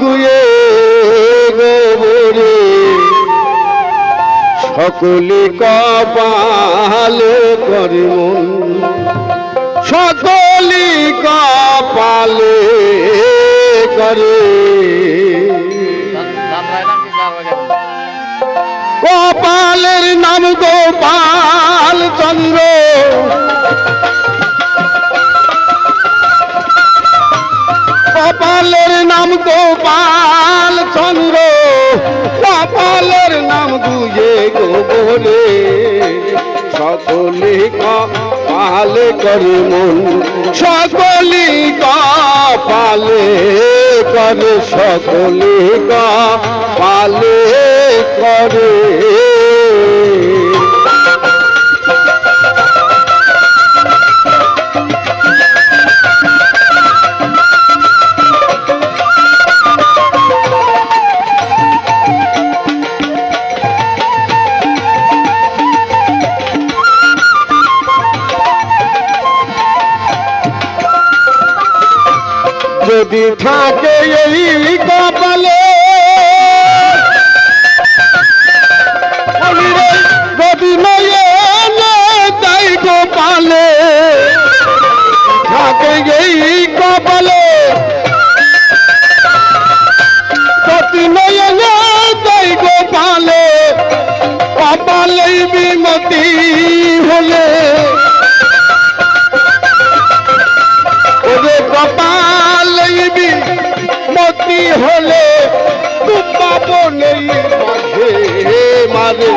গুয়ে গোবরে সকলে কপালে করে মন। সকলে কপালে করে। কপালের নাম গোপাল চন্দ্র। গোপাল চন্দ্র, কপালের নাম দুয়ে গোবরে। সকলে কপালে করে মন সকলে কপালে করে সকলে কপালে করে। যদি থাকে এই কপালে যদি তাই গোপালে থাকে এই কপালে। যদি নয়ে তাই গোপালে কপালে বিমতি হলে। মতি হলে তু পাবো নেই মাঝে। মাঝে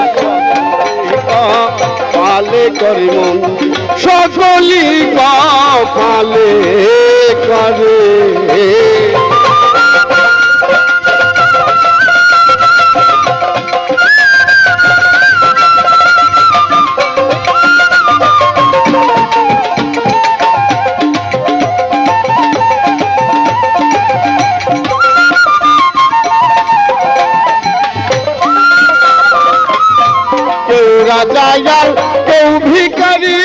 পালে করে মন সকলি পালে করে। রাজা কেউ ভিখারি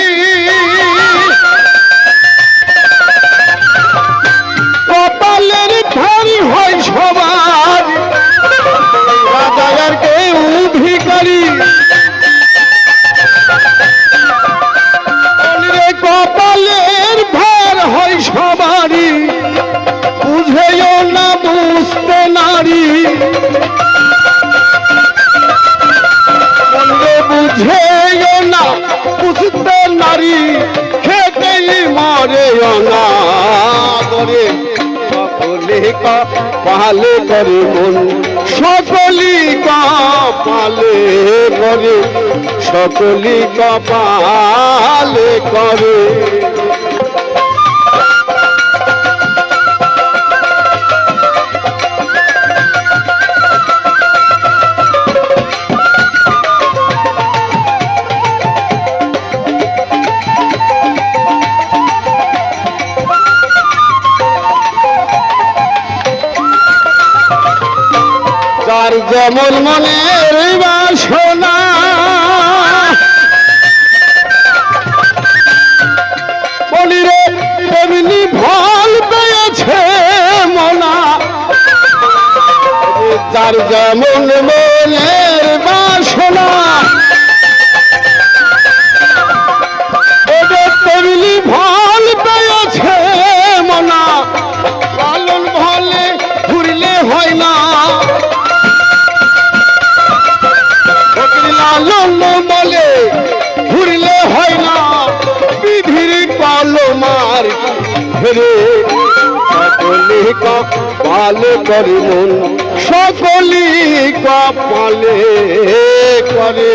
পালে করে মন। সকলি পালে করে সকলি কপালে করে। তার যেমন মনের বাসনা। বলিরে তেমনি ফল পেয়েছে মনা। তার যেমন মনের বাসনা হেরে সকলি কপালে করে মন সকলি কপালে করে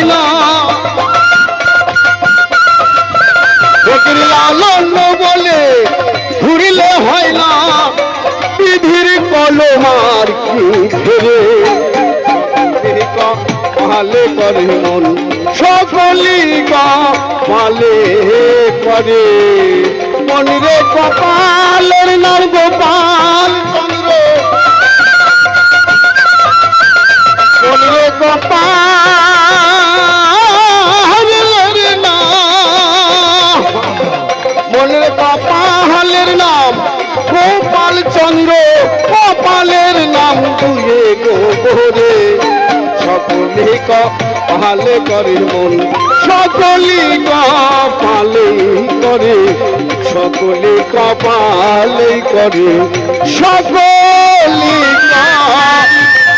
আর কি ফেরে মালে করে মন সকলি মালে করে। মনিরে কপালের নার গোপাল। গোবরে সকলে কপালে করে মন সকলে কপালে করে সকলে কপালে করে সকলে কপালে